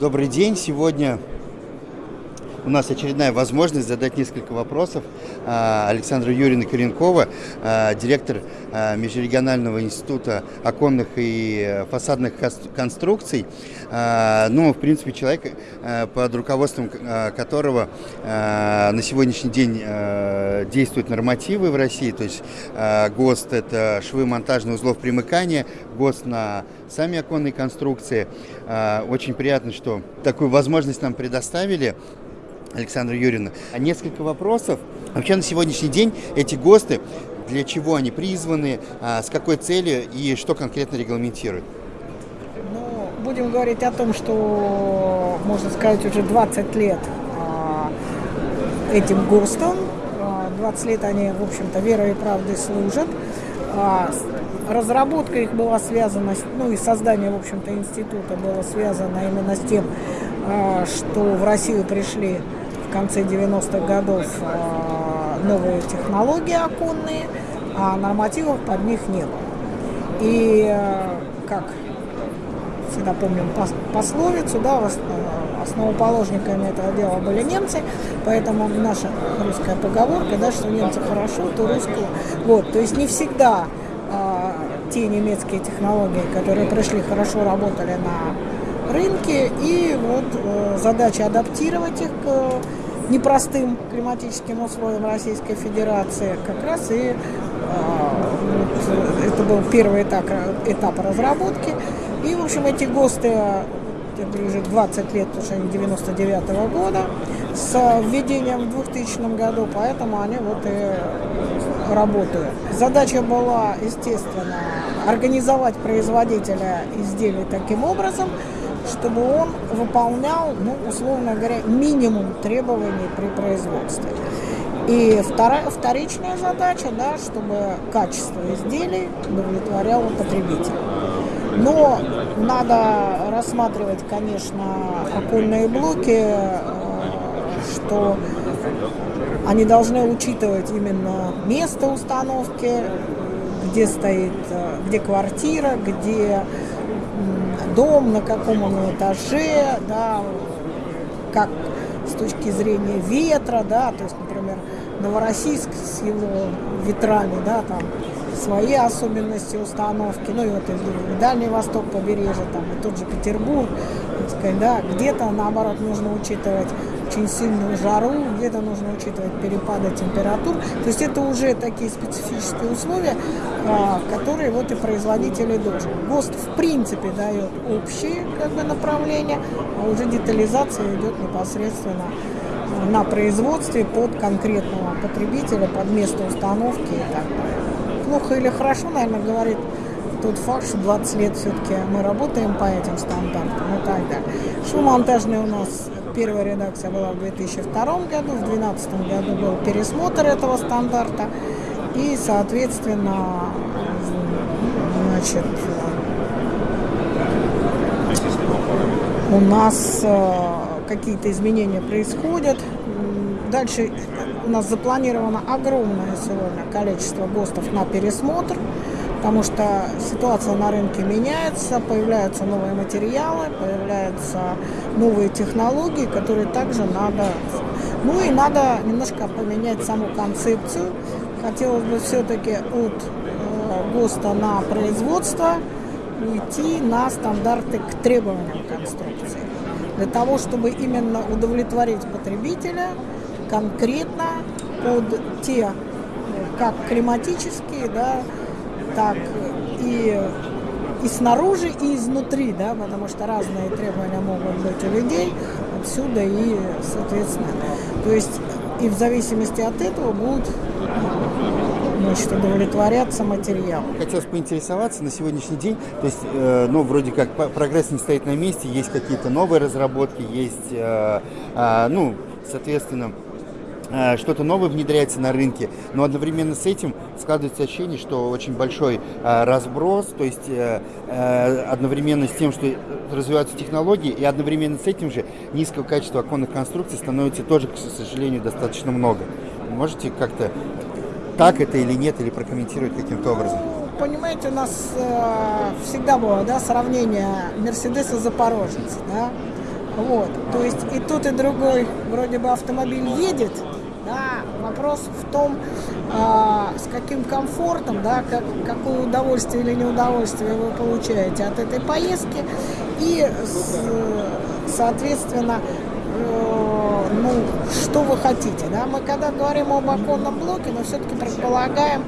Добрый день. Сегодня у нас очередная возможность задать несколько вопросов а, Александру Юрьевну Коренкова, а, директор а, Межрегионального института оконных и фасадных конструкций. Ну, в принципе, человек, под руководством которого на сегодняшний день действуют нормативы в России, то есть ГОСТ – это швы монтажных узлов примыкания, ГОСТ на сами оконные конструкции. Очень приятно, что такую возможность нам предоставили. Александра Юрьевна. Несколько вопросов. Вообще на сегодняшний день эти ГОСТы, для чего они призваны, а, с какой целью и что конкретно регламентируют? Ну, будем говорить о том, что, можно сказать, уже 20 лет а, этим ГОСТам. 20 а, лет они, в общем-то, верой и правдой служат. Разработка их была связана, ну и создание, в общем-то, института было связано именно с тем, что в Россию пришли в конце 90-х годов а, новые технологии оконные, а нормативов под них не было. И а, как всегда помним пословицу, да, основоположниками этого дела были немцы, поэтому наша русская поговорка, да, что немцы хорошо, то русского. Вот, то есть не всегда те немецкие технологии, которые пришли, хорошо работали на рынке, и вот э, задача адаптировать их к непростым климатическим условиям Российской Федерации, как раз и а, вот, это был первый этап, этап разработки. И, в общем, эти ГОСТы, говорю, уже 20 лет, потому что они 99 -го года, с введением в 2000 году, поэтому они вот и работают. Задача была, естественно, организовать производителя изделий таким образом, чтобы он выполнял, ну, условно говоря, минимум требований при производстве. И вторая, вторичная задача, да, чтобы качество изделий удовлетворяло потребителя. Но надо рассматривать, конечно, окольные блоки, э, что они должны учитывать именно место установки, где стоит, э, где квартира, где дом, на каком он этаже, да, как с точки зрения ветра, да, то есть, например, Новороссийск с его ветрами, да, там свои особенности установки, ну и вот и Дальний Восток побережье, там и тот же Петербург, так сказать, да, где-то наоборот нужно учитывать очень сильную жару, где-то нужно учитывать перепады температур. То есть это уже такие специфические условия, которые вот и производители должны. ГОСТ в принципе дает общие как бы, направления, а уже детализация идет непосредственно на производстве под конкретного потребителя, под место установки и так далее. Плохо или хорошо, наверное, говорит тот факт, что 20 лет все-таки мы работаем по этим стандартам и так далее. Шумонтажный у нас Первая редакция была в 2002 году, в 2012 году был пересмотр этого стандарта. И, соответственно, значит, у нас э, какие-то изменения происходят. Дальше у нас запланировано огромное сегодня количество ГОСТов на пересмотр потому что ситуация на рынке меняется, появляются новые материалы, появляются новые технологии, которые также надо... Ну и надо немножко поменять саму концепцию. Хотелось бы все-таки от э, ГОСТа на производство уйти на стандарты к требованиям конструкции. Для того, чтобы именно удовлетворить потребителя конкретно под те, как климатические, да, так и, и снаружи, и изнутри, да, потому что разные требования могут быть у людей, отсюда и, соответственно, то есть и в зависимости от этого будут значит, удовлетворяться материал. Хотелось поинтересоваться на сегодняшний день, то есть, э, ну, вроде как прогресс не стоит на месте, есть какие-то новые разработки, есть, э, э, ну, соответственно, что-то новое внедряется на рынке, но одновременно с этим складывается ощущение, что очень большой э, разброс, то есть э, одновременно с тем, что развиваются технологии, и одновременно с этим же низкого качества оконных конструкций становится тоже, к сожалению, достаточно много. Можете как-то так это или нет, или прокомментировать каким-то образом? Понимаете, у нас э, всегда было да, сравнение Мерседеса Запорожец, да, Вот. То есть и тот, и другой вроде бы автомобиль едет, да, вопрос в том, а, с каким комфортом, да, как, какое удовольствие или неудовольствие вы получаете от этой поездки и, с, соответственно, э, ну, что вы хотите. Да? Мы когда говорим об оконном блоке, мы все-таки предполагаем,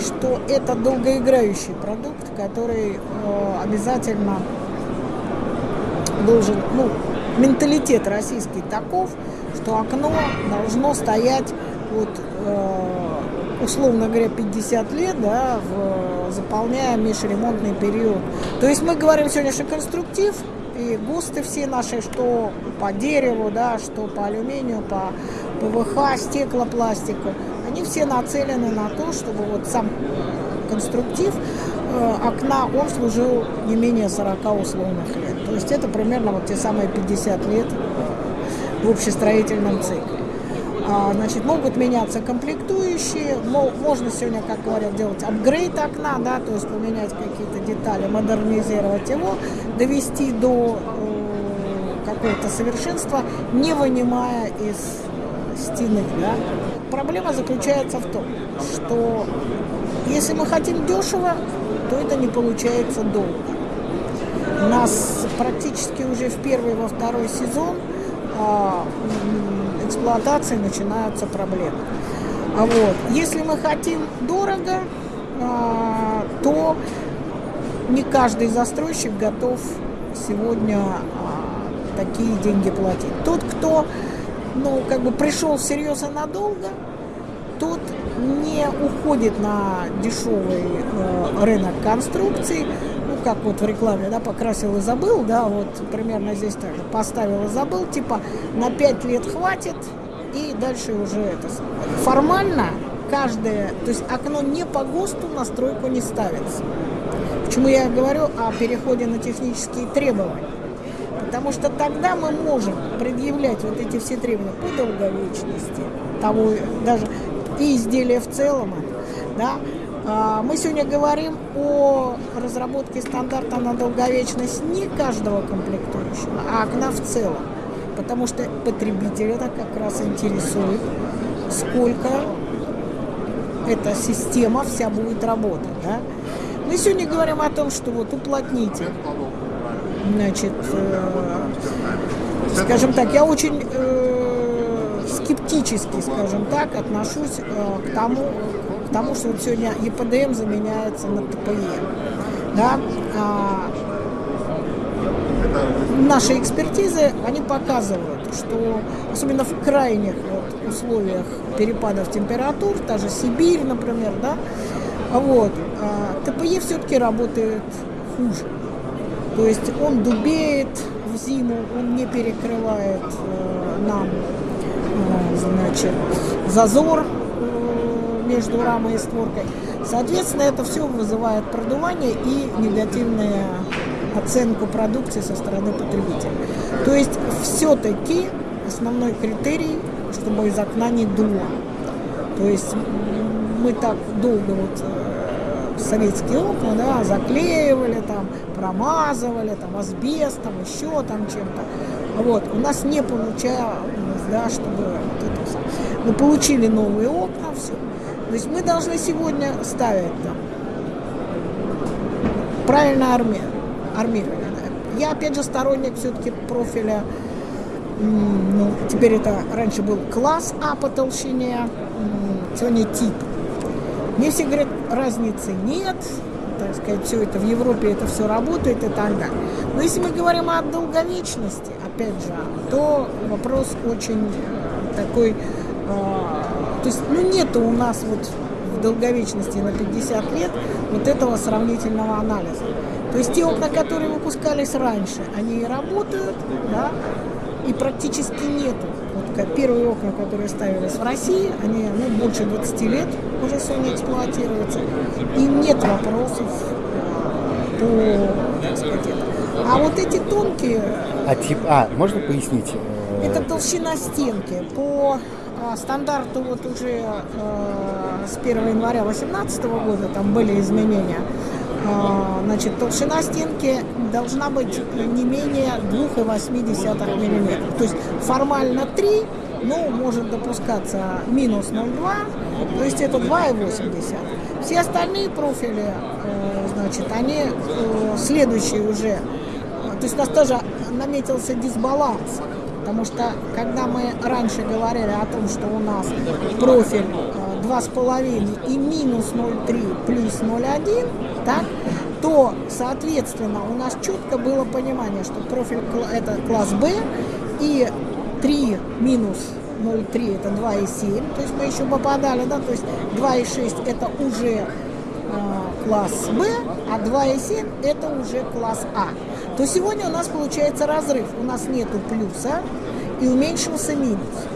что это долгоиграющий продукт, который э, обязательно должен, ну, менталитет российский таков, что окно должно стоять вот, э, условно говоря, 50 лет, да, в, заполняя межремонтный период. То есть мы говорим сегодня, что конструктив и ГОСТы все наши, что по дереву, да, что по алюминию, по ПВХ, стеклопластику, они все нацелены на то, чтобы вот сам конструктив окна, он служил не менее 40 условных лет. То есть это примерно вот те самые 50 лет в общестроительном цикле. А, значит, могут меняться комплектующие, можно сегодня, как говорят, делать апгрейд окна, да, то есть поменять какие-то детали, модернизировать его, довести до э, какого-то совершенства, не вынимая из стены. Да. Проблема заключается в том, что если мы хотим дешево, то это не получается долго. У нас практически уже в первый, во второй сезон а, эксплуатации начинаются проблемы. А вот. Если мы хотим дорого, а, то не каждый застройщик готов сегодня а, такие деньги платить. Тот, кто ну, как бы пришел всерьез и надолго, тот не уходит на дешевый э, рынок конструкций, как вот в рекламе, да, покрасил и забыл, да, вот примерно здесь так же, поставил и забыл, типа на 5 лет хватит, и дальше уже это формально каждое, то есть окно не по ГОСТу на стройку не ставится. Почему я говорю о переходе на технические требования? Потому что тогда мы можем предъявлять вот эти все требования по долговечности, того, даже и изделия в целом, да, а, мы сегодня говорим о разработке стандарта на долговечность не каждого комплектующего, а окна в целом. Потому что потребителя это как раз интересует, сколько эта система вся будет работать. Да? Мы сегодня говорим о том, что вот уплотните. Значит, э, скажем так, я очень э, скептически, скажем так, отношусь э, к тому, потому что вот сегодня ЕПДМ заменяется на ТПЕ. Да? А, наши экспертизы, они показывают, что особенно в крайних вот, условиях перепадов температур, та же Сибирь, например, да, вот, а, ТПЕ все-таки работает хуже. То есть он дубеет в зиму, он не перекрывает э, нам значит, зазор между рамой и створкой. Соответственно, это все вызывает продувание и негативную оценку продукции со стороны потребителя. То есть все-таки основной критерий, чтобы из окна не дуло. То есть мы так долго вот э, советские окна, да, заклеивали там, промазывали там асбестом, еще там чем-то. Вот, у нас не получалось, да, чтобы вот это Мы получили новые окна, все. То есть мы должны сегодня ставить там правильно арми... армирование. Я опять же сторонник все-таки профиля, ну, теперь это раньше был класс А по толщине, сегодня тип. Мне все говорят, разницы нет, так сказать, все это в Европе, это все работает и так далее. Но если мы говорим о долговечности, опять же, то вопрос очень такой а, то есть, ну, нету у нас вот в долговечности на 50 лет вот этого сравнительного анализа. То есть те окна, которые выпускались раньше, они работают, да, и практически нету. Вот первые окна, которые ставились в России, они ну, больше 20 лет уже сегодня эксплуатируются, и нет вопросов по, сказать, это. А вот эти тонкие... А тип, а, можно пояснить? Это толщина стенки. По а, стандарту вот уже э, с 1 января 2018 года там были изменения. А, значит, толщина стенки должна быть не менее 2,8 мм. То есть формально 3, но может допускаться минус 0,2, то есть это 2,80. Все остальные профили, э, значит, они э, следующие уже. То есть у нас тоже наметился дисбаланс. Потому что, когда мы раньше говорили о том, что у нас профиль 2,5 и минус 0,3 плюс 0,1, так, то, соответственно, у нас четко было понимание, что профиль это класс B и 3 минус 0,3 это 2,7, то есть мы еще попадали, да, то есть 2,6 это уже э, класс B, а 2,7 это уже класс А. То сегодня у нас получается разрыв, у нас нету плюса и уменьшился минус.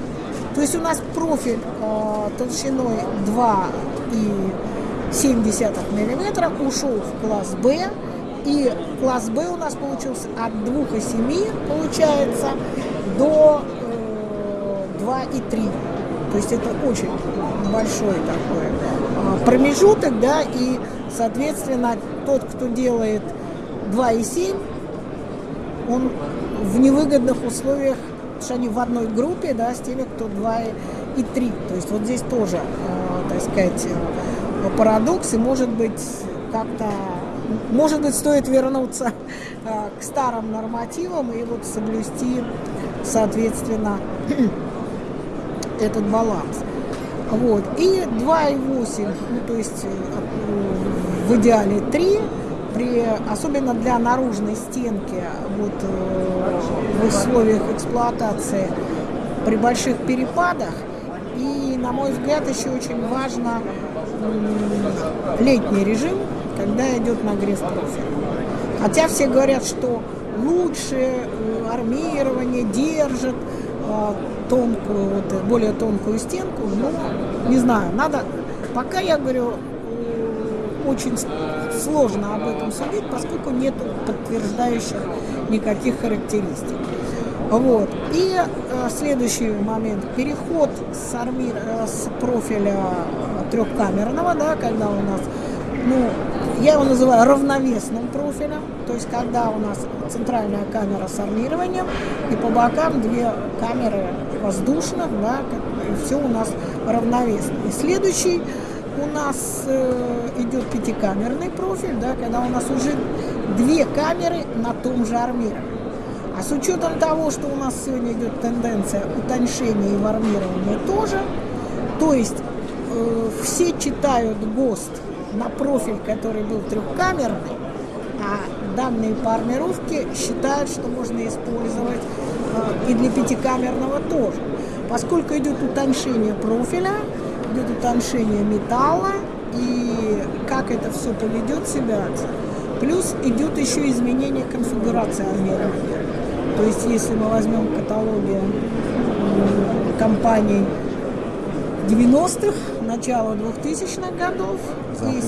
То есть у нас профиль э, толщиной 2,7 мм ушел в класс Б. И класс Б у нас получился от 2,7 получается до э, 2,3. То есть это очень большой такой э, промежуток, да, и, соответственно, тот, кто делает 2,7, он в невыгодных условиях что они в одной группе, да, с теми, кто 2 и 3. То есть вот здесь тоже, э, так сказать, э, парадокс, и может быть как-то, может быть, стоит вернуться э, к старым нормативам и вот соблюсти, соответственно, этот баланс. Вот. И 2,8, ну, то есть э, в идеале 3, при, особенно для наружной стенки, вот, э, в условиях эксплуатации при больших перепадах. И, на мой взгляд, еще очень важно летний режим, когда идет нагрев профиля. Хотя все говорят, что лучше э, армирование держит э, тонкую, вот, более тонкую стенку, но не знаю, надо, пока я говорю, очень сложно об этом судить, поскольку нет подтверждающих никаких характеристик. Вот. И э, следующий момент. Переход с, армир, э, с профиля трехкамерного, да, когда у нас, ну, я его называю равновесным профилем, то есть когда у нас центральная камера с армированием, и по бокам две камеры воздушных, да, и все у нас равновесно. И следующий у нас э, идет пятикамерный профиль, да, когда у нас уже две камеры на том же армировании. А с учетом того, что у нас сегодня идет тенденция утоньшения и в армировании тоже, то есть э, все читают ГОСТ на профиль, который был трехкамерный, а данные по армировке считают, что можно использовать э, и для пятикамерного тоже. Поскольку идет утоньшение профиля, идет утоншение металла и как это все поведет себя. Плюс идет еще изменение конфигурации армирования. То есть если мы возьмем каталоги компаний 90-х, начала 2000-х годов, и,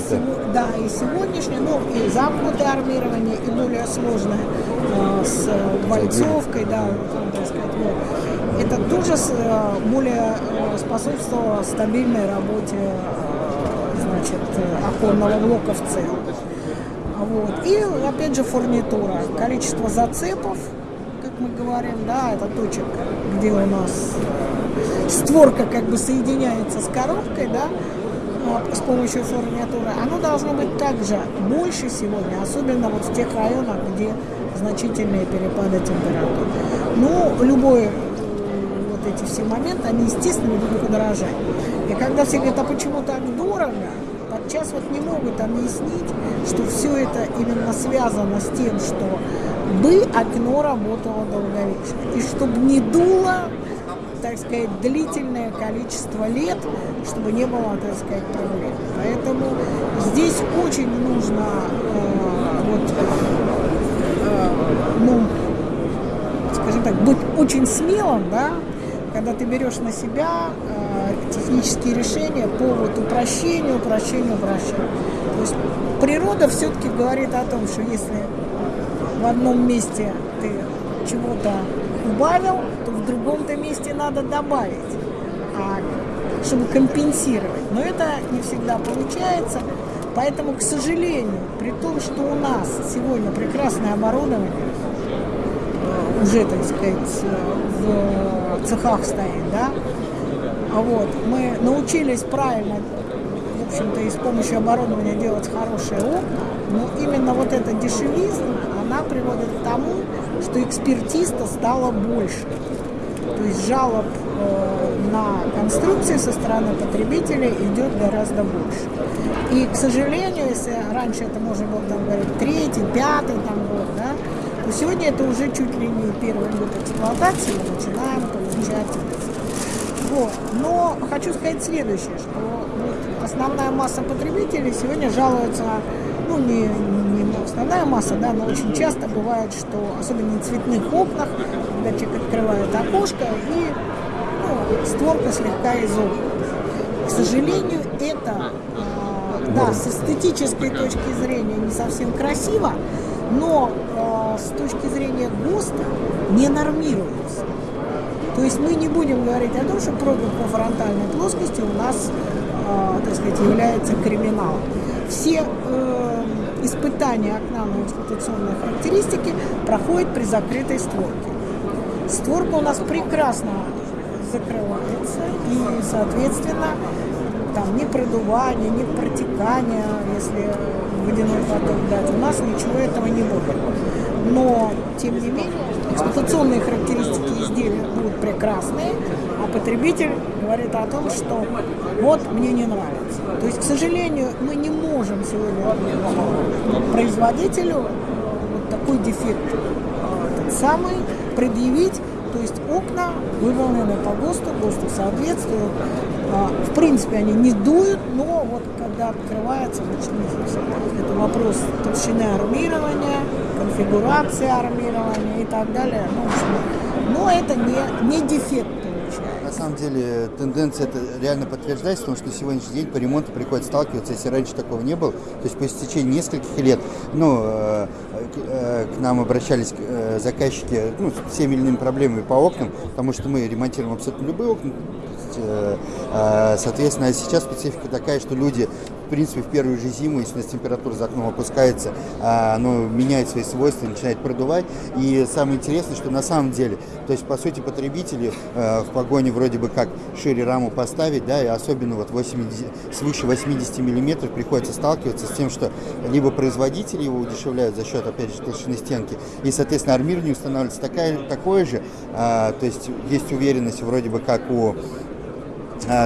да, и сегодняшнее, ну и замкнутое армирование, и более сложное э, с бойцовкой, да, так сказать, вот это тоже э, более э, способствовало стабильной работе э, значит, оконного блока в целом. Вот. И опять же фурнитура. Количество зацепов, как мы говорим, да, это точек, где у нас створка как бы соединяется с коробкой, да, с помощью фурнитуры, оно должно быть также больше сегодня, особенно вот в тех районах, где значительные перепады температуры. Ну, любой эти все моменты, они, естественно, будут удорожать. И когда все говорят, а почему так дорого, подчас вот не могут объяснить, что все это именно связано с тем, что бы окно работало долговечно. И чтобы не дуло, так сказать, длительное количество лет, чтобы не было, так сказать, проблем. Поэтому здесь очень нужно э, вот, э, ну, скажем так, быть очень смелым, да, когда ты берешь на себя э, технические решения по вот упрощению, упрощению, упрощению. То есть природа все-таки говорит о том, что если в одном месте ты чего-то убавил, то в другом-то месте надо добавить, а, чтобы компенсировать. Но это не всегда получается, Поэтому, к сожалению, при том, что у нас сегодня прекрасное оборудование, уже, так сказать, в цехах стоит, да, а вот, мы научились правильно, в общем-то, и с помощью оборудования делать хорошие окна, но именно вот эта дешевизна, она приводит к тому, что экспертиста стало больше. То есть жалоб э, на конструкции со стороны потребителей идет гораздо больше. И, к сожалению, если раньше это можно было там говорить третий, пятый там год, да, то сегодня это уже чуть ли не первый год эксплуатации, мы начинаем получать вот. Но хочу сказать следующее, что вот основная масса потребителей сегодня жалуются, ну не, не основная масса, да, но очень часто бывает, что особенно в цветных окнах, когда человек открывает окошко и ну, створка слегка изогнута. К сожалению, это, э, да, с эстетической точки зрения не совсем красиво, но э, с точки зрения ГОСТа не нормируется. То есть мы не будем говорить о том, что пробег по фронтальной плоскости у нас, э, так сказать, является криминалом. Все э, испытания окна на эксплуатационные характеристики проходят при закрытой створке. Створка у нас прекрасно закрывается и, соответственно, там ни продувания, ни протекания, если водяной поток дать, у нас ничего этого не будет. Но, тем не менее, эксплуатационные характеристики изделия будут прекрасные, а потребитель говорит о том, что вот мне не нравится. То есть, к сожалению, мы не можем сегодня производителю вот такой дефект этот самый предъявить, то есть окна выполнены по ГОСТу, ГОСТу соответствуют. А, в принципе, они не дуют, но вот когда открывается, значит, это вопрос толщины армирования, конфигурации армирования и так далее. Ну, но это не, не дефект на самом деле тенденция это реально подтверждается, потому что на сегодняшний день по ремонту приходится сталкиваться, если раньше такого не было, то есть по истечении нескольких лет, ну, э, э, к нам обращались э, заказчики ну, с всеми иными проблемами по окнам, потому что мы ремонтируем абсолютно любые окна, Соответственно, сейчас специфика такая, что люди в принципе, в первую же зиму, если у нас температура за окном опускается, а, оно меняет свои свойства, начинает продувать. И самое интересное, что на самом деле, то есть, по сути, потребители э, в погоне вроде бы как шире раму поставить, да, и особенно вот 80, свыше 80 миллиметров приходится сталкиваться с тем, что либо производители его удешевляют за счет, опять же, толщины стенки, и, соответственно, армирование устанавливается такая, такое же, а, то есть есть уверенность вроде бы как у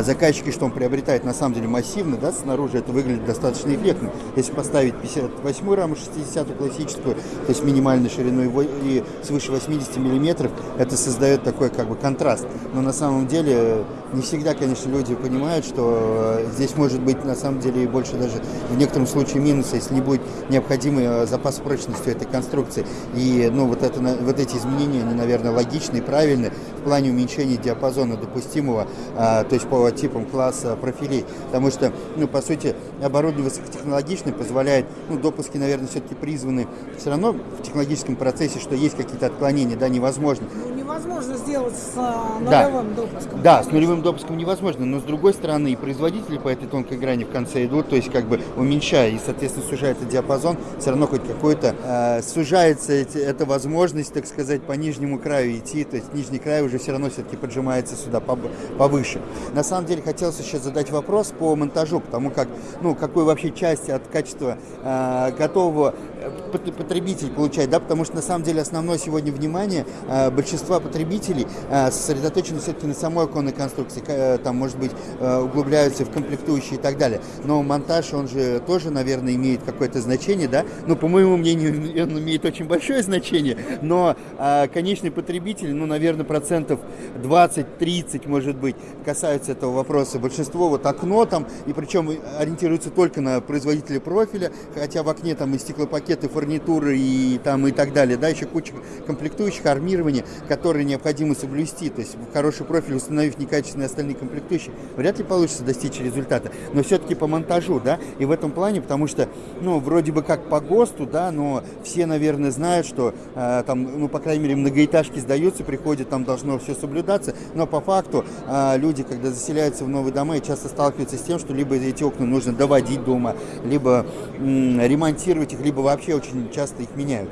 заказчики, что он приобретает на самом деле массивно, да, снаружи это выглядит достаточно эффектно. Если поставить 58 раму 60 классическую, то есть минимальной шириной и свыше 80 миллиметров, это создает такой как бы контраст. Но на самом деле не всегда, конечно, люди понимают, что э, здесь может быть на самом деле и больше даже в некотором случае минуса, если не будет необходимый э, запас прочности этой конструкции. И ну, вот, это, вот эти изменения, они, наверное, логичны и правильны в плане уменьшения диапазона допустимого, а, то есть по типам класса профилей. Потому что, ну, по сути, оборудование высокотехнологичное позволяет, ну, допуски, наверное, все-таки призваны все равно в технологическом процессе, что есть какие-то отклонения, да, невозможно. Невозможно сделать с а, нулевым да. допуском. Да, с нулевым допуском невозможно, но с другой стороны и производители по этой тонкой грани в конце идут, то есть как бы уменьшая и, соответственно, сужается диапазон, все равно хоть какой-то э, сужается эти, эта возможность, так сказать, по нижнему краю идти, то есть нижний край уже все равно все-таки поджимается сюда повыше. На самом деле хотелось еще задать вопрос по монтажу, потому как, ну, какой вообще часть от качества э, готового э, потребитель получает, да, потому что на самом деле основное сегодня внимание э, большинства потребителей э, сосредоточено все-таки на самой оконной конструкции, э, там, может быть, э, углубляются в комплектующие и так далее, но монтаж, он же тоже, наверное, имеет какое-то значение, да, ну, по моему мнению, он имеет очень большое значение, но э, конечный потребитель, ну, наверное, процентов 20-30, может быть, касаются этого вопроса. Большинство вот окно там, и причем ориентируется только на производителя профиля, хотя в окне там и стеклопакеты, фурнитуры и там и так далее, да, еще куча комплектующих, армирования, которые которые необходимо соблюсти, то есть хороший профиль, установив некачественные остальные комплектующие, вряд ли получится достичь результата. Но все-таки по монтажу, да, и в этом плане, потому что, ну, вроде бы как по ГОСТу, да, но все, наверное, знают, что э, там, ну, по крайней мере, многоэтажки сдаются, приходят, там должно все соблюдаться, но по факту э, люди, когда заселяются в новые дома, часто сталкиваются с тем, что либо эти окна нужно доводить дома, либо ремонтировать их, либо вообще очень часто их меняют.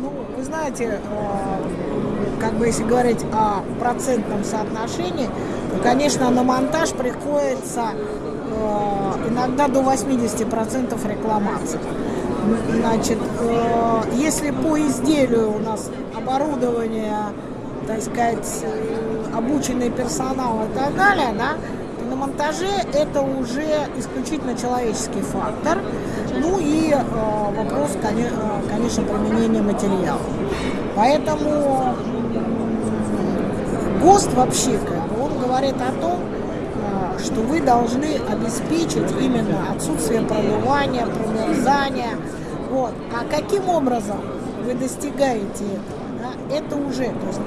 Ну, вы знаете, э, как бы если говорить о процентном соотношении, то, конечно, на монтаж приходится э, иногда до 80% рекламации. Значит, э, если по изделию у нас оборудование, так сказать, обученный персонал и так далее, да, на монтаже это уже исключительно человеческий фактор. Ну и э, вопрос, конечно, применения материала. Поэтому ГОСТ вообще, он говорит о том, э, что вы должны обеспечить именно отсутствие продувания, промерзания. Вот. А каким образом вы достигаете этого? Да, это уже, то есть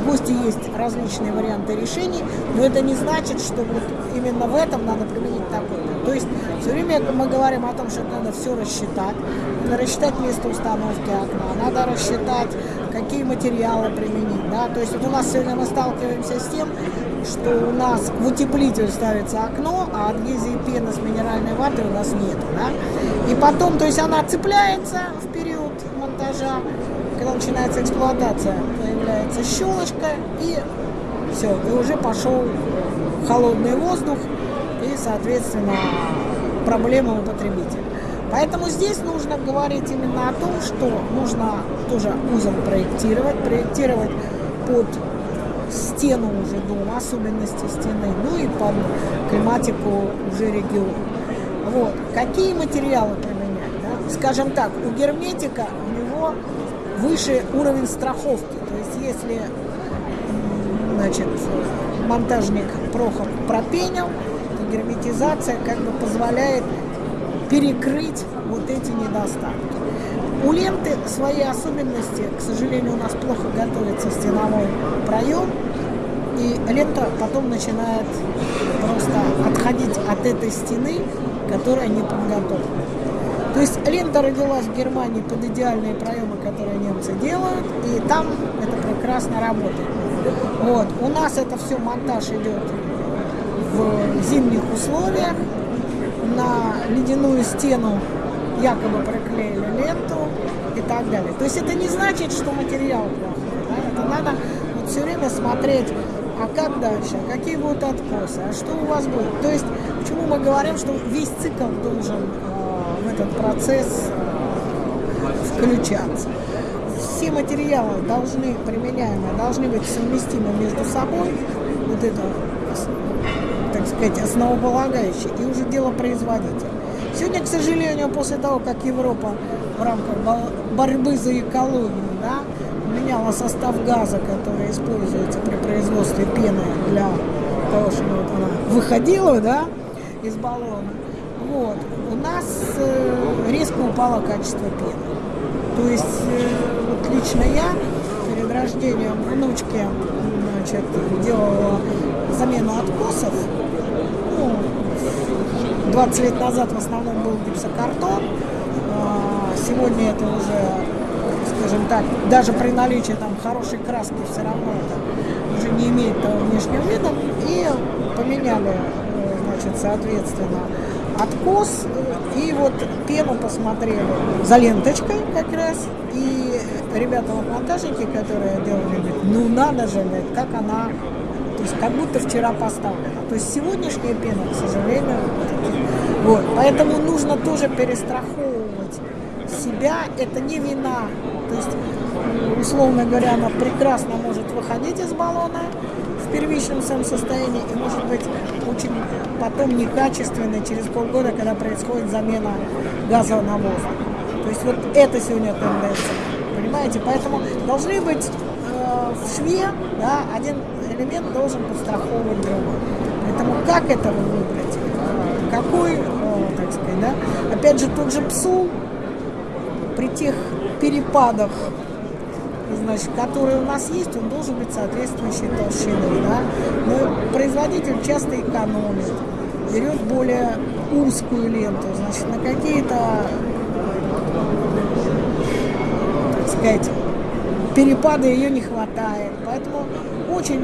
в ГОСТе есть различные варианты решений, но это не значит, что вот именно в этом надо применить такой-то. То есть все время мы говорим о том, что надо все рассчитать, надо рассчитать место установки окна, надо рассчитать, какие материалы применить. Да? То есть вот у нас сегодня мы сталкиваемся с тем, что у нас в утеплитель ставится окно, а адгезии пены с минеральной ватой у нас нет. Да? И потом, то есть она цепляется в период монтажа, когда начинается эксплуатация, появляется щелочка, и все, и уже пошел холодный воздух, и, соответственно, проблема у потребителя. Поэтому здесь нужно говорить именно о том, что нужно тоже узел проектировать, проектировать под стену уже дома, особенности стены, ну и под климатику уже региона. Вот. Какие материалы применять? Да? Скажем так, у герметика у него выше уровень страховки. То есть если значит, монтажник Прохор пропенил, то герметизация как бы позволяет перекрыть вот эти недостатки. У ленты свои особенности, к сожалению, у нас плохо готовится стеновой проем, и лента потом начинает просто отходить от этой стены, которая не подготовлена. То есть лента родилась в Германии под идеальные проемы, которые немцы делают, и там это прекрасно работает. Вот. У нас это все монтаж идет в зимних условиях. На ледяную стену якобы проклеили ленту и так далее. То есть это не значит, что материал плохой. Да? Это надо вот все время смотреть, а как дальше, а какие будут откосы, а что у вас будет. То есть почему мы говорим, что весь цикл должен э, в этот процесс э, включаться все материалы должны, применяемые, должны быть совместимы между собой, вот это, так сказать, основополагающее, и уже дело производителя. Сегодня, к сожалению, после того, как Европа в рамках борьбы за экологию да, меняла состав газа, который используется при производстве пены для того, чтобы вот она выходила да, из баллона, вот, у нас э, резко упало качество пены. То есть э, вот лично я перед рождением внучки значит, делала замену откосов. Ну, 20 лет назад в основном был гипсокартон. А, сегодня это уже, скажем так, даже при наличии там хорошей краски все равно уже не имеет того внешнего вида. И поменяли, э, значит, соответственно, откос и вот пену посмотрели за ленточкой как раз. И ребята вот монтажники, которые делали, говорят, ну надо же, говорит, как она, то есть как будто вчера поставлена. То есть сегодняшняя пена, к сожалению, вот. Поэтому нужно тоже перестраховывать себя. Это не вина. То есть, условно говоря, она прекрасно может выходить из баллона, первичном своем состоянии и может быть очень потом некачественной через полгода, когда происходит замена газа на воздух. То есть вот это сегодня тенденция, понимаете? Поэтому должны быть э, в шве, да, один элемент должен подстраховывать другой. Поэтому как это выбрать? Какой, э, так сказать, да? Опять же, тот же псул при тех перепадах значит, который у нас есть, он должен быть соответствующей толщины. Да? Но производитель часто экономит, берет более узкую ленту, значит, на какие-то, так перепады ее не хватает. Поэтому очень,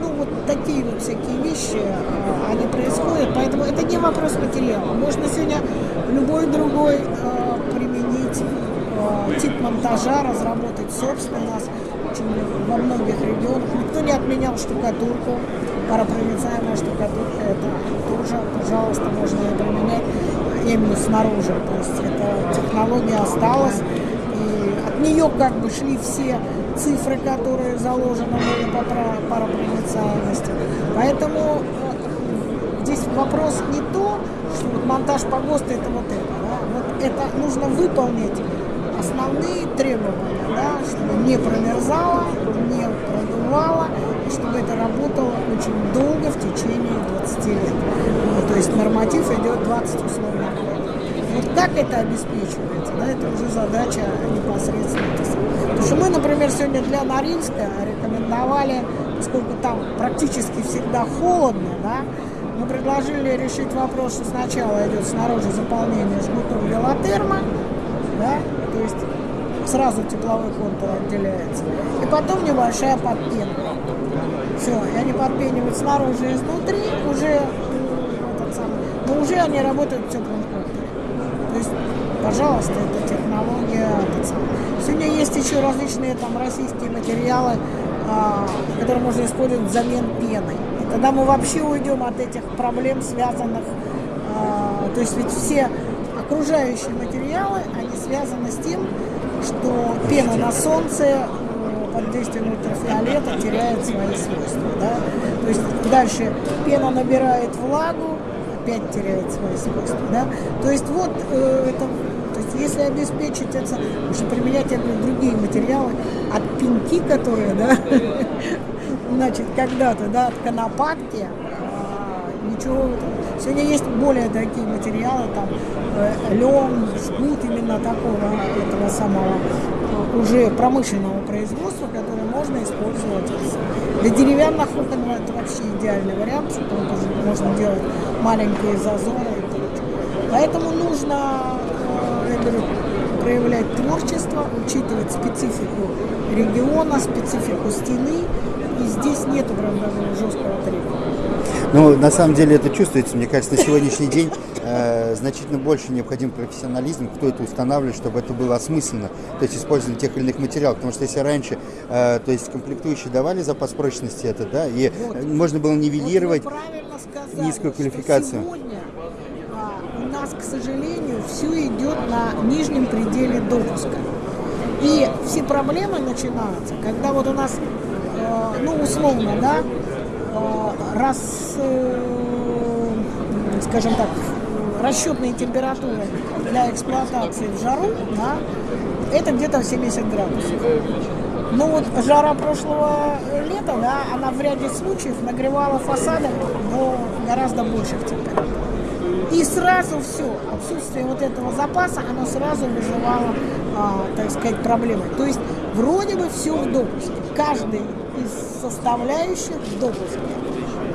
ну, вот такие вот всякие вещи, а, они происходят. Поэтому это не вопрос материала. Можно сегодня любой другой тип монтажа, разработать собственно нас во многих регионах. Никто не отменял штукатурку, паропроницаемая штукатурка, это тоже, пожалуйста, можно ее применять именно снаружи. То есть эта технология осталась, и от нее как бы шли все цифры, которые заложены были по паропроницаемости. Поэтому э, здесь вопрос не то, что вот монтаж по ГОСТу это вот это. Да? Вот это нужно выполнить основные требования, да, чтобы не промерзало, не продувало, и чтобы это работало очень долго, в течение 20 лет. Ну, то есть норматив идет 20 условно Вот как это обеспечивается, да, это уже задача непосредственно. Потому что мы, например, сегодня для Норильска рекомендовали, поскольку там практически всегда холодно, да, мы предложили решить вопрос, что сначала идет снаружи заполнение жгутом велотерма, да, сразу тепловой контур отделяется. И потом небольшая подпенка. Все, и они подпенивают снаружи и изнутри, уже этот самый, но уже они работают в теплом контуре. То есть, пожалуйста, это технология. Этот. Сегодня есть еще различные там российские материалы, а, которые можно использовать взамен пены. И тогда мы вообще уйдем от этих проблем, связанных, а, то есть ведь все окружающие материалы, они связаны с тем, что пена на солнце э, под действием ультрафиолета теряет свои свойства. Да? То есть дальше пена набирает влагу, опять теряет свои свойства. Да? То есть вот э, это, то есть если обеспечить это, нужно применять говорю, другие материалы, от пенки, которые, да, значит, когда-то, да, от конопатки, а, ничего Сегодня есть более такие материалы, там э, лен, жгут именно такого этого самого э, уже промышленного производства, который можно использовать. Для деревянных окон это вообще идеальный вариант, что можно делать маленькие зазоры. Поэтому нужно, э, я проявлять творчество, учитывать специфику региона, специфику стены. И здесь нет прям даже жесткого требования. Ну, на самом деле это чувствуется. Мне кажется, на сегодняшний день э, значительно больше необходим профессионализм, кто это устанавливает, чтобы это было осмысленно, то есть использование тех или иных материалов. Потому что если раньше, э, то есть комплектующие давали запас прочности это, да, и вот. можно было нивелировать вот сказали, низкую квалификацию. Сегодня а, у нас, к сожалению, все идет на нижнем пределе допуска. И все проблемы начинаются, когда вот у нас, э, ну, условно, да, раз, э, скажем так, расчетные температуры для эксплуатации в жару, да, это где-то 70 градусов. Но вот жара прошлого лета, да, она в ряде случаев нагревала фасады до гораздо больших температур. И сразу все, отсутствие вот этого запаса, оно сразу вызывало, а, так сказать, проблемы. То есть вроде бы все в допуске. Каждый составляющих в допуске.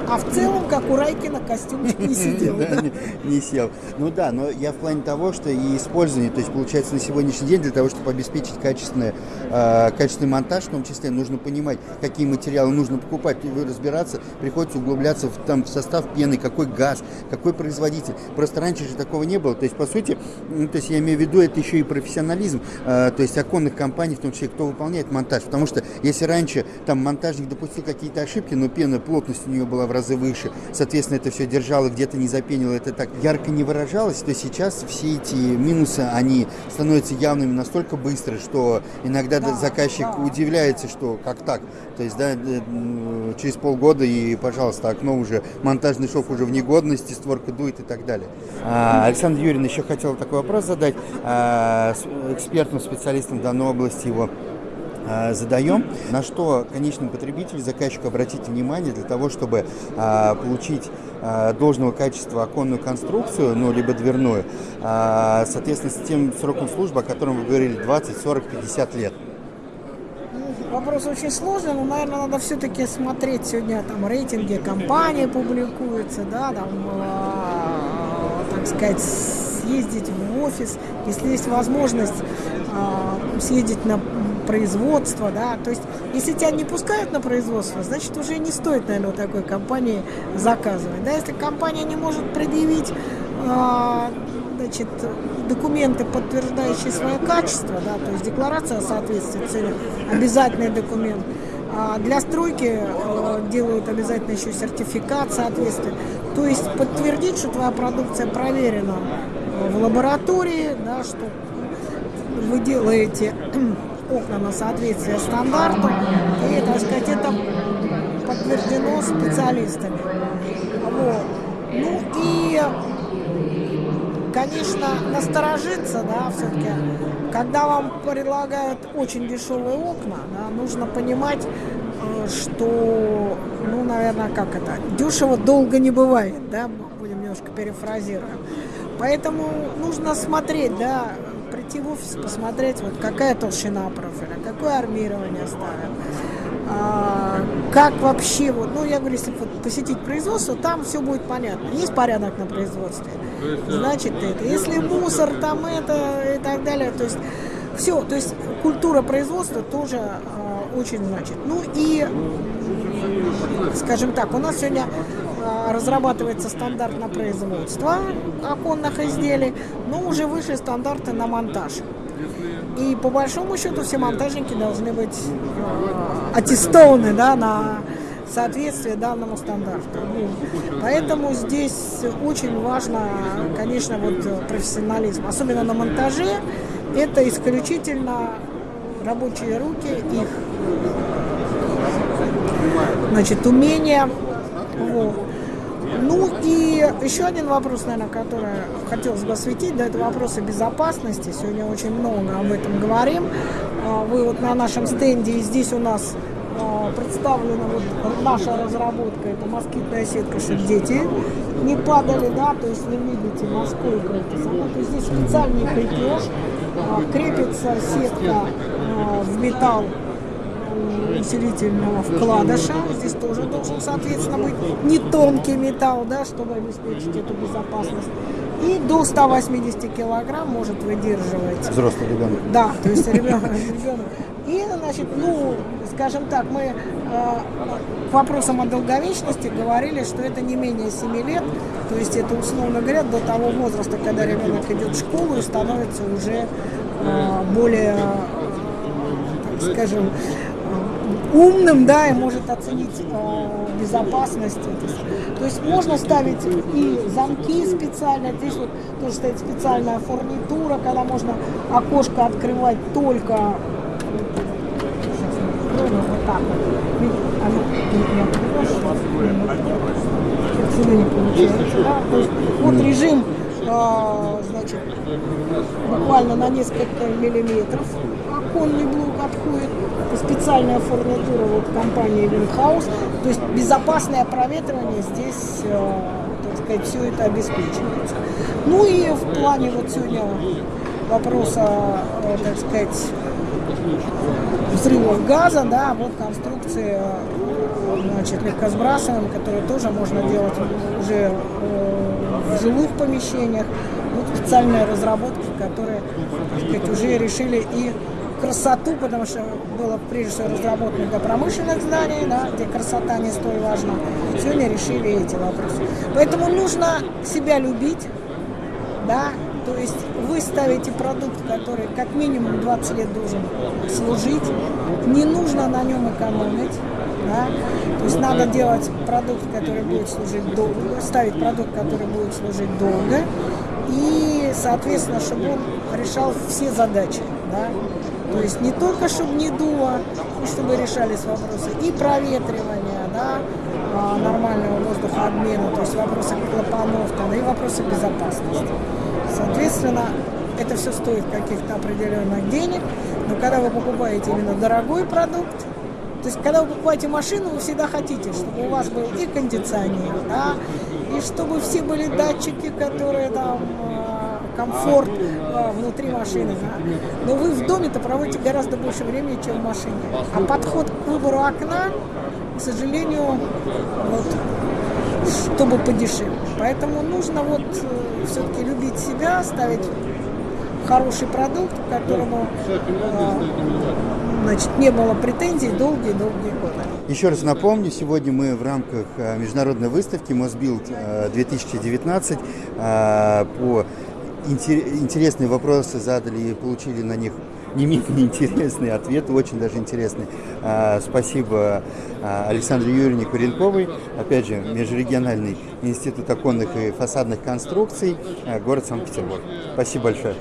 А в целом, как у Райкина, костюмчик не сидел. Не сел. Ну да, но я в плане того, что и использование, то есть получается на сегодняшний день для того, чтобы обеспечить качественный, э, качественный монтаж, в том числе нужно понимать, какие материалы нужно покупать, разбираться, приходится углубляться в, там, в состав пены, какой газ, какой производитель. Просто раньше же такого не было. То есть, по сути, ну, то есть я имею в виду, это еще и профессионализм, э, то есть оконных компаний, в том числе, кто выполняет монтаж. Потому что если раньше там монтажник допустил какие-то ошибки, но пена, плотность у нее была в разы выше, соответственно, это все держало, где-то не запенило, это так ярко не выражалось, то сейчас все эти минусы, они становятся явными настолько быстро, что иногда да, заказчик удивляется, что как так, то есть, да, э, через полгода и, пожалуйста, окно уже, монтажный шов уже в негодности, створка дует и так далее. А, Александр Юрьевна еще хотел такой вопрос задать. А, экспертным специалистам данной области его Э, задаем, на что конечный потребитель, заказчик обратить внимание для того, чтобы э, получить э, должного качества оконную конструкцию, ну, либо дверную, соответственно, с тем сроком службы, о котором вы говорили, 20, 40, 50 лет. Вопрос очень сложный, но, наверное, надо все-таки смотреть сегодня там рейтинги компании публикуются, да, там, э, так сказать, съездить в офис, если есть возможность э, съездить на производство, да, то есть если тебя не пускают на производство, значит уже не стоит, наверное, такой компании заказывать, да, если компания не может предъявить э, значит, документы, подтверждающие свое качество, да, то есть декларация о соответствии цели, обязательный документ. А для стройки э, делают обязательно еще сертификат соответствия. То есть подтвердить, что твоя продукция проверена в лаборатории, да, что вы делаете окна на соответствие стандарту, и, так сказать, это подтверждено специалистами. Вот. Ну и конечно, насторожиться, да, все-таки, когда вам предлагают очень дешевые окна, да, нужно понимать, э, что, ну, наверное, как это, дешево долго не бывает, да, будем немножко перефразируем. Поэтому нужно смотреть, да, прийти в офис, посмотреть, вот какая толщина профиля, какое армирование ставят, а, как вообще, вот, ну, я говорю, если посетить производство, там все будет понятно. Есть порядок на производстве, значит это. Если мусор, там это и так далее, то есть все, то есть культура производства тоже а, очень значит. Ну и, скажем так, у нас сегодня а, разрабатывается стандарт на производство оконных изделий, но уже вышли стандарты на монтаж. И по большому счету все монтажники должны быть э, аттестованы да, на соответствие данному стандарту. Поэтому здесь очень важно, конечно, вот профессионализм. Особенно на монтаже это исключительно рабочие руки, их значит, умения. Вот. Ну и еще один вопрос, наверное, который хотелось бы осветить, да, это вопросы безопасности. Сегодня очень много об этом говорим. А, вы вот на нашем стенде, и здесь у нас а, представлена вот наша разработка, это москитная сетка, чтобы дети не падали, да, то есть вы видите морскую это самое, то есть здесь специальный крепеж, а, крепится сетка в металл усилительного вкладыша. Здесь тоже должен, соответственно, быть не тонкий металл, да, чтобы обеспечить эту безопасность. И до 180 килограмм может выдерживать. Взрослый ребенок. Да, то есть ребенок. И, значит, ну, скажем так, мы э, к вопросам о долговечности говорили, что это не менее 7 лет, то есть это, условно говоря, до того возраста, когда ребенок идет в школу и становится уже э, более, э, так скажем, умным, да, и может оценить э, безопасность. То есть можно ставить и замки специально, здесь вот тоже стоит специальная фурнитура, когда можно окошко открывать только вот так вот. Есть вот режим, э, значит, буквально на несколько миллиметров оконный блок отходит, специальная фурнитура вот компании Винхаус, то есть безопасное проветривание здесь, э, так сказать, все это обеспечивается. Ну и в плане вот сегодня вопроса, э, так сказать, взрывов газа, да, вот конструкции значит, легкосбрасываем, которые тоже можно делать уже э, в жилых помещениях. Вот специальные разработки, которые, так сказать, уже решили и красоту, потому что было прежде всего разработано для промышленных зданий, да, где красота не столь важна. Сегодня решили эти вопросы. Поэтому нужно себя любить, да, то есть вы ставите продукт, который как минимум 20 лет должен служить, не нужно на нем экономить, да, то есть надо делать продукт, который будет служить долго, ставить продукт, который будет служить долго, и, соответственно, чтобы он решал все задачи, да, то есть не только, чтобы не дуло, чтобы решались вопросы и проветривания, да, а, нормального воздухообмена, то есть вопросы клапанов, там, и вопросы безопасности. Соответственно, это все стоит каких-то определенных денег, но когда вы покупаете именно дорогой продукт, то есть, когда вы покупаете машину, вы всегда хотите, чтобы у вас был и кондиционер, да, и чтобы все были датчики, которые там комфорт а, внутри машины. Да? Но вы в доме-то проводите гораздо больше времени, чем в машине. А подход к выбору окна, к сожалению, вот, чтобы подешевле. Поэтому нужно вот э, все-таки любить себя, ставить хороший продукт, к которому э, значит, не было претензий долгие-долгие годы. Еще раз напомню, сегодня мы в рамках э, международной выставки Мосбилд 2019 по интересные вопросы задали и получили на них не менее интересный ответ, очень даже интересный. А, спасибо а, Александре Юрьевне Куренковой, опять же, Межрегиональный институт оконных и фасадных конструкций, а, город Санкт-Петербург. Спасибо большое.